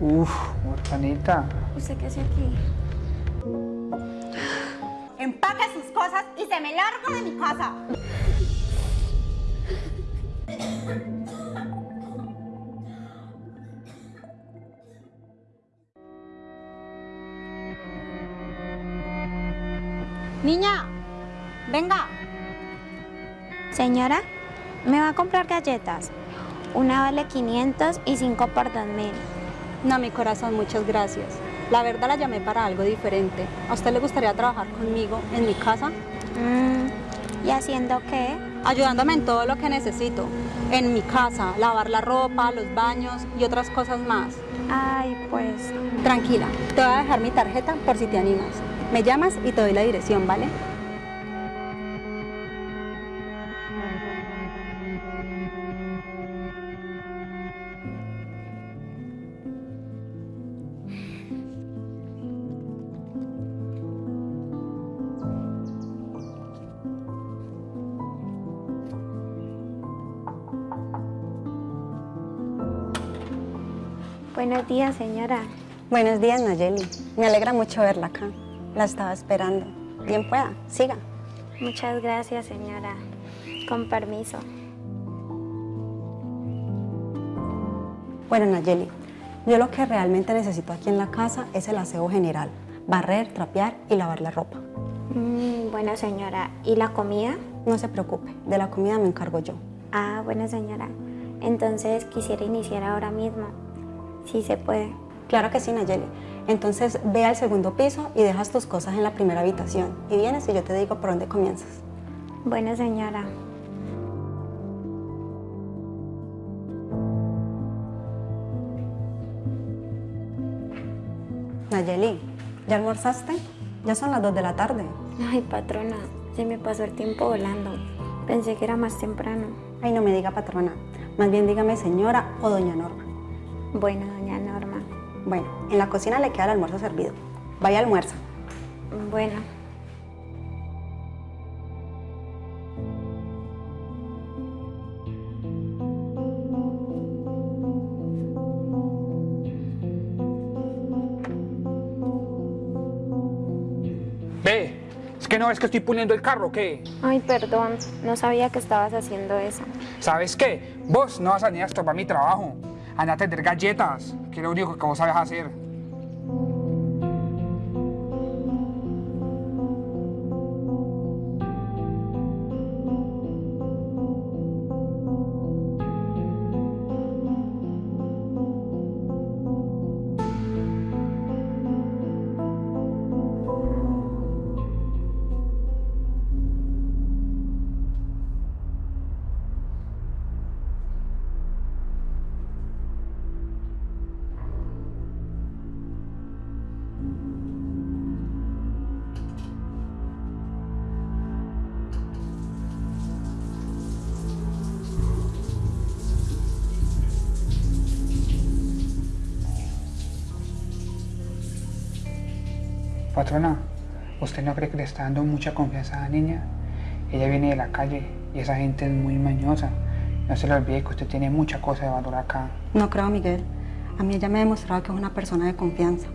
Uf, huerfanita. ¿Usted qué hace aquí? Empaque sus cosas y se me larga de mi casa. Niña, venga. Señora, ¿me va a comprar galletas? Una vale 500 y 5 por 2000. No, mi corazón, muchas gracias. La verdad la llamé para algo diferente. ¿A usted le gustaría trabajar conmigo en mi casa? Mm, ¿Y haciendo qué? Ayudándome en todo lo que necesito. En mi casa, lavar la ropa, los baños y otras cosas más. Ay, pues... Tranquila, te voy a dejar mi tarjeta por si te animas. Me llamas y te doy la dirección, ¿vale? Buenos días, señora. Buenos días, Nayeli. Me alegra mucho verla acá. La estaba esperando. Bien pueda, siga. Muchas gracias, señora. Con permiso. Bueno, Nayeli, yo lo que realmente necesito aquí en la casa es el aseo general. Barrer, trapear y lavar la ropa. Mm, bueno, señora. ¿Y la comida? No se preocupe, de la comida me encargo yo. Ah, bueno, señora. Entonces quisiera iniciar ahora mismo. Sí se puede. Claro que sí, Nayeli. Entonces ve al segundo piso y dejas tus cosas en la primera habitación. Y vienes y yo te digo por dónde comienzas. Bueno, señora. Nayeli, ¿ya almorzaste? Ya son las 2 de la tarde. Ay, patrona, se me pasó el tiempo volando. Pensé que era más temprano. Ay, no me diga patrona. Más bien dígame señora o doña Norma. Bueno, doña Norma. Bueno, en la cocina le queda el almuerzo servido. Vaya almuerzo. Bueno. Ve, es que no ves que estoy puliendo el carro, ¿qué? Ay, perdón. No sabía que estabas haciendo eso. ¿Sabes qué? Vos no vas a ni a estorbar mi trabajo. Anda a tener galletas, que es lo único que vos sabes hacer. Patrona, ¿usted no cree que le está dando mucha confianza a la niña? Ella viene de la calle y esa gente es muy mañosa. No se le olvide que usted tiene mucha cosa de valor acá. No creo, Miguel. A mí ella me ha demostrado que es una persona de confianza.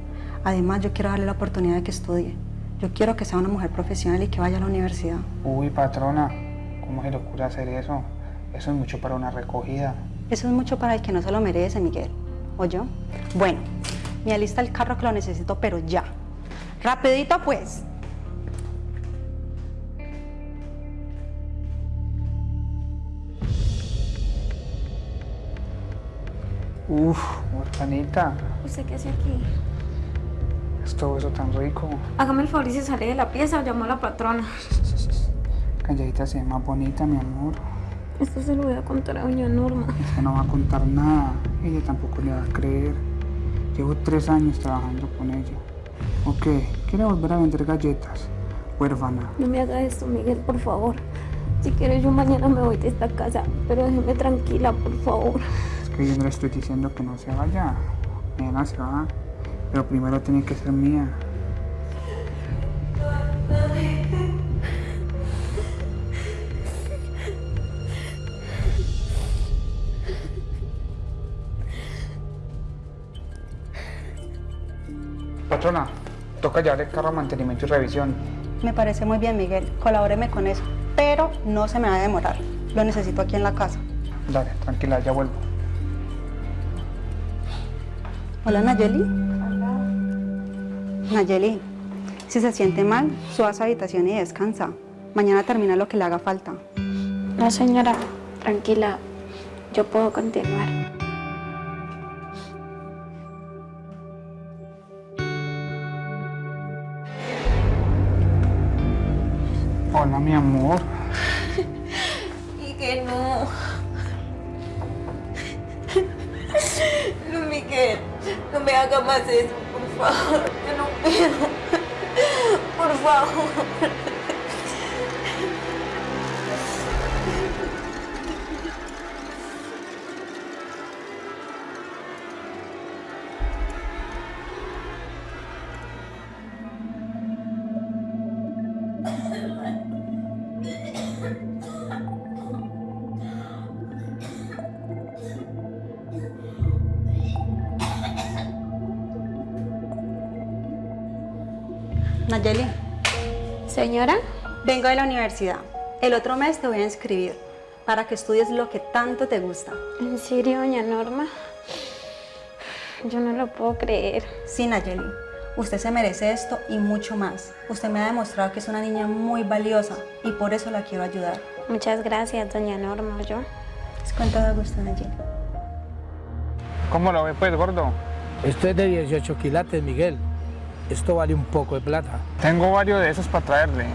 Además, yo quiero darle la oportunidad de que estudie. Yo quiero que sea una mujer profesional y que vaya a la universidad. Uy, patrona, ¿cómo se le ocurre hacer eso? Eso es mucho para una recogida. Eso es mucho para el que no se lo merece, Miguel. ¿O yo? Bueno, me alista el carro que lo necesito, pero ya. Rapidito, pues. Uf, huerfanita, ¿Usted qué hace aquí? es todo eso tan rico. Hágame el favor y se sale de la pieza o llamo a la patrona. Calladita se ve más bonita, mi amor. Esto se lo voy a contar a doña Norma. Es que no va a contar nada. Ella tampoco le va a creer. Llevo tres años trabajando con ella. Ok, quiere volver a vender galletas. Huérfana. No me haga esto, Miguel, por favor. Si quieres, yo mañana me voy de esta casa, pero déjeme tranquila, por favor. Es que yo no le estoy diciendo que no se vaya. Nena se va. Pero primero tiene que ser mía. Patrona, toca llevar el carro a mantenimiento y revisión. Me parece muy bien, Miguel. Colabóreme con eso. Pero no se me va a demorar. Lo necesito aquí en la casa. Dale, tranquila, ya vuelvo. Hola, Nayeli. Nayeli, si se siente mal, suba a su habitación y descansa. Mañana termina lo que le haga falta. No, señora, tranquila. Yo puedo continuar. Hola, mi amor. Y que no. No, Miguel, no me haga más eso, por favor. Yo no puedo. Por favor. Nayeli, Señora, vengo de la universidad. El otro mes te voy a inscribir para que estudies lo que tanto te gusta. ¿en serio, doña Norma? Yo no lo puedo creer. Sí, Nayeli, usted se merece esto y mucho más. Usted me ha demostrado que es una niña muy valiosa y por eso la quiero ayudar. Muchas gracias, doña Norma. Yo. Es con todo gusto, Nayeli. ¿Cómo lo ve, pues, gordo? Esto es de 18 quilates, Miguel. Esto vale un poco de plata. Tengo varios de esos para traerle.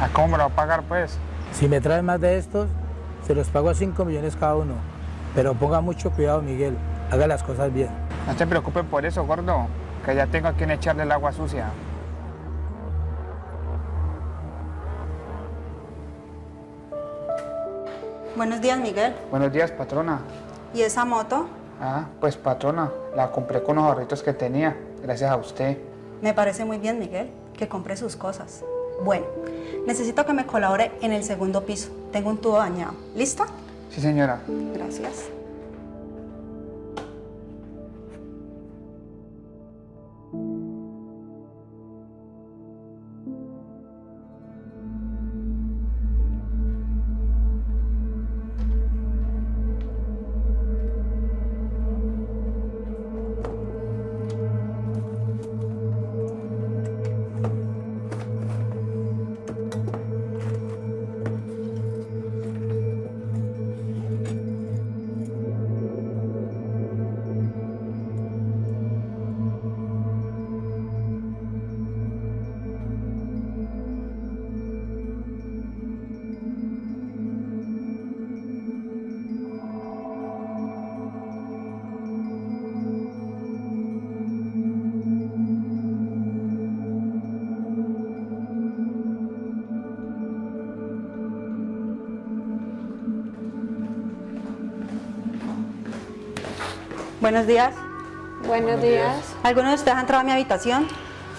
¿A cómo me lo va a pagar, pues? Si me traes más de estos, se los pago a 5 millones cada uno. Pero ponga mucho cuidado, Miguel. Haga las cosas bien. No se preocupe por eso, gordo. Que ya tengo a quien echarle el agua sucia. Buenos días, Miguel. Buenos días, patrona. ¿Y esa moto? Ah, pues patrona, la compré con los ahorritos que tenía, gracias a usted. Me parece muy bien, Miguel, que compre sus cosas. Bueno, necesito que me colabore en el segundo piso. Tengo un tubo dañado. ¿Listo? Sí, señora. Gracias. Buenos días. Buenos días. ¿Alguno de ustedes ha entrado a mi habitación?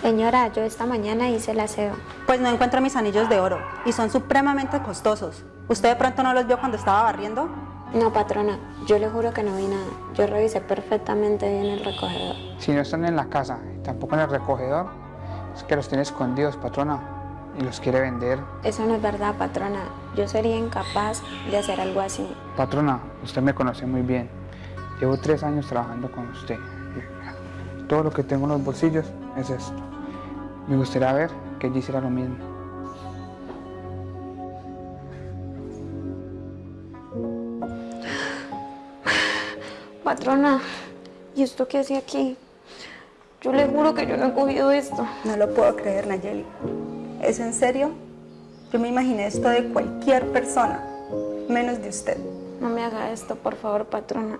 Señora, yo esta mañana hice el aseo. Pues no encuentro mis anillos de oro y son supremamente costosos. ¿Usted de pronto no los vio cuando estaba barriendo? No, patrona, yo le juro que no vi nada. Yo revisé perfectamente bien el recogedor. Si no están en la casa y tampoco en el recogedor, es que los tiene escondidos, patrona, y los quiere vender. Eso no es verdad, patrona. Yo sería incapaz de hacer algo así. Patrona, usted me conoce muy bien. Llevo tres años trabajando con usted. Todo lo que tengo en los bolsillos es esto. Me gustaría ver que ella hiciera lo mismo. Patrona, ¿y esto qué hace aquí? Yo le juro que yo no he cogido esto. No lo puedo creer, Nayeli. ¿Es en serio? Yo me imaginé esto de cualquier persona, menos de usted. No me haga esto, por favor, patrona.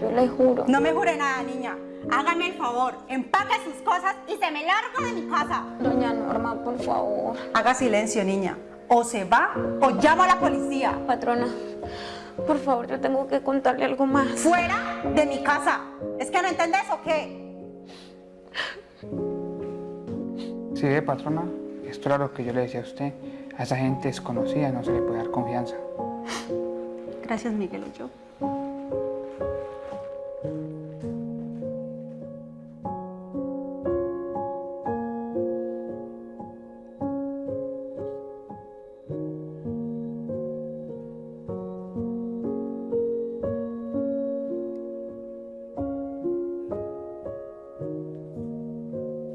Yo le juro. No me jure nada, niña. Hágame el favor, empaque sus cosas y se me larga de mi casa. Doña Norma, por favor. Haga silencio, niña. O se va o llamo a la policía. Patrona, por favor, yo tengo que contarle algo más. Fuera de mi casa. ¿Es que no entendés o qué? Sí, patrona, esto era lo que yo le decía a usted. A esa gente desconocida no se le puede dar confianza. Gracias, Miguel Ulloa.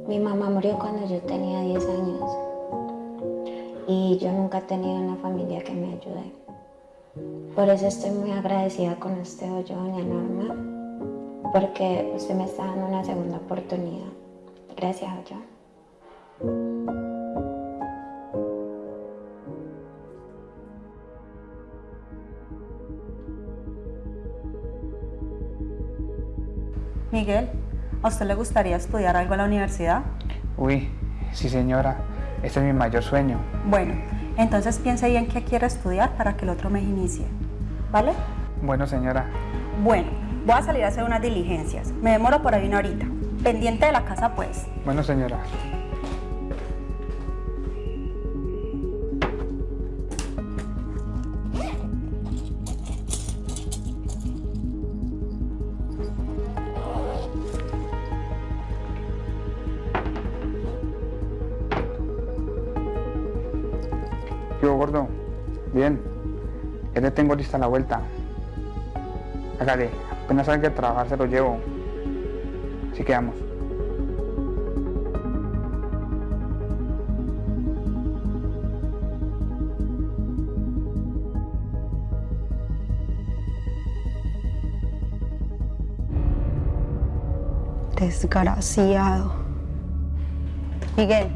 Mi mamá murió cuando yo tenía 10 años y yo nunca he tenido una familia que me ayude. Por eso estoy muy agradecida con usted, yo, doña Norma, porque usted me está dando una segunda oportunidad. Gracias, yo. Miguel, ¿a usted le gustaría estudiar algo en la universidad? Uy, sí señora, este es mi mayor sueño. Bueno, entonces piense bien qué quiere estudiar para que el otro mes inicie. ¿Vale? Bueno señora, Bueno, voy a salir a hacer unas diligencias. Me demoro por ahí una horita. Pendiente de la casa, pues. bueno señora. Ya tengo lista la vuelta. Hágale. Apenas salga de trabajar se lo llevo. Así quedamos. Desgraciado. Miguel,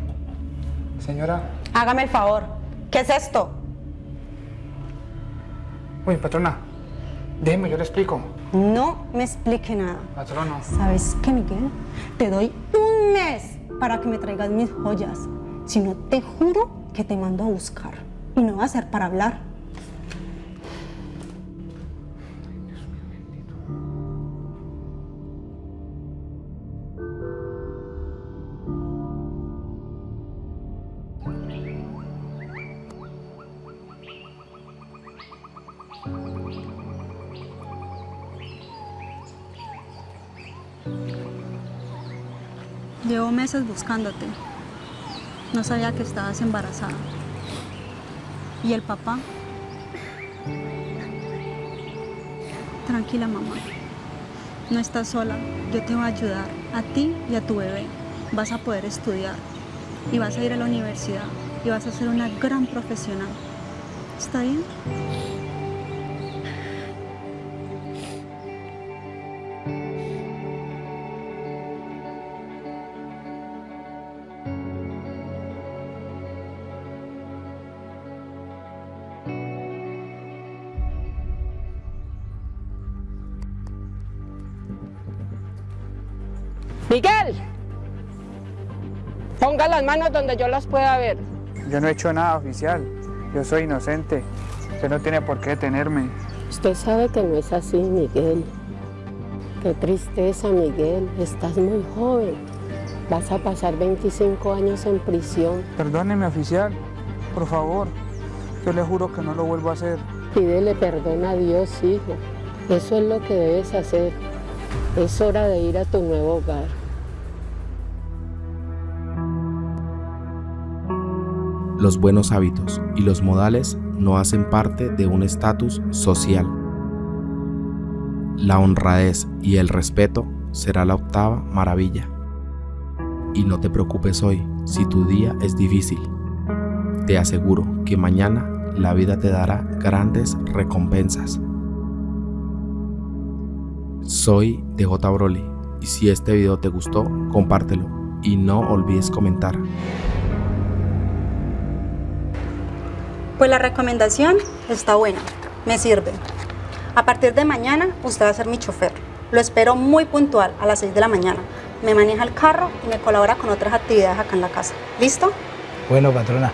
Señora. hágame el favor. ¿Qué es esto? Uy, patrona. Déjeme, yo le explico. No me explique nada. Patrona. ¿Sabes qué, Miguel? Te doy un mes para que me traigas mis joyas. Si no, te juro que te mando a buscar. Y no va a ser para hablar. Llevo meses buscándote. No sabía que estabas embarazada. ¿Y el papá? Tranquila, mamá. No estás sola. Yo te voy a ayudar. A ti y a tu bebé. Vas a poder estudiar. Y vas a ir a la universidad. Y vas a ser una gran profesional. ¿Está bien? Miguel, ponga las manos donde yo las pueda ver. Yo no he hecho nada oficial. Yo soy inocente. Usted no tiene por qué detenerme. Usted sabe que no es así, Miguel. Qué tristeza, Miguel. Estás muy joven. Vas a pasar 25 años en prisión. Perdóneme, oficial. Por favor. Yo le juro que no lo vuelvo a hacer. Pídele perdón a Dios, hijo. Eso es lo que debes hacer. Es hora de ir a tu nuevo hogar. Los buenos hábitos y los modales no hacen parte de un estatus social. La honradez y el respeto será la octava maravilla. Y no te preocupes hoy si tu día es difícil. Te aseguro que mañana la vida te dará grandes recompensas. Soy DJ Broly y si este video te gustó, compártelo y no olvides comentar. Pues la recomendación está buena, me sirve. A partir de mañana usted va a ser mi chofer. Lo espero muy puntual a las 6 de la mañana. Me maneja el carro y me colabora con otras actividades acá en la casa. ¿Listo? Bueno, patrona,